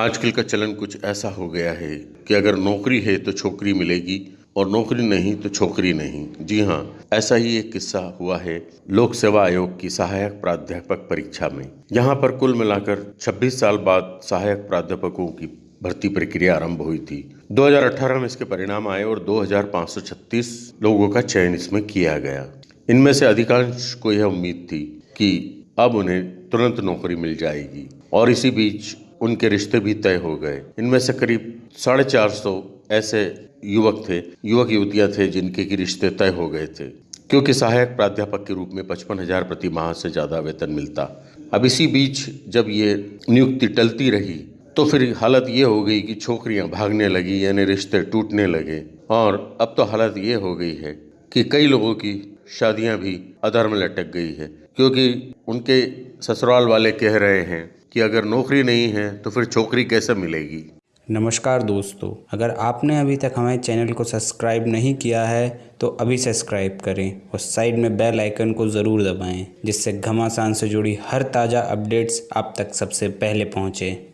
आजकल का चलन कुछ ऐसा हो गया है कि अगर नौकरी है तो छोकरी मिलेगी और नौकरी नहीं तो छोकरी नहीं। जी हाँ ऐसा ही एक किस्सा हुआ है लोक सेवा आयोग की सहायक प्राध्यापक परीक्षा में। यहाँ पर कुल मिलाकर 26 साल बाद सहायक प्राध्यापकों की भर्ती प्रक्रिया आरंभ हुई थी। 2018 में इसके परिणाम आए और 2536 लोगों का चयन इसमें किया गया। इनमें से अधिकांश को यह उम्मीद थी कि अब उन्हें तुरंत नौकरी मिल जाएगी और इसी बीच उनके रिश्ते भी तय हो गए। इनमें से करीब साढ़े चार सौ ऐसे युवक थे, युवक युवतियाँ थे जिनके की रिश्ते तय हो गए थे। क्योंकि सहायक प्राध्यापक के रूप में पचपन हज़ार प्रति माह से ज़्यादा वेतन मिलता। अब इसी बीच जब ये नियुक्ति टलती रही तो फिर हालत ये हो गई कि छोकरियाँ भागने लगी, यानी रिश्ते टूटने लगे। और अब तो हालत ये हो गई है कि कई लोगों की शादियाँ भी अधर में लटक गई है। क्योंकि उनके ससुराल वाले कह रहे हैं कि अगर नौकरी नहीं है तो फिर छोकरी कैसे मिलेगी? नमस्कार दोस्तों, अगर आपने अभी तक हमारे चैनल को सब्सक्राइब नहीं किया है तो अभी सब्सक्राइब करें और साइड में बेल आइकन को ज़रूर दबाएँ, जिससे घमासान से जुड़ी हर ताज़ा अपडेट्स आप तक सबसे पहले पहुँचें।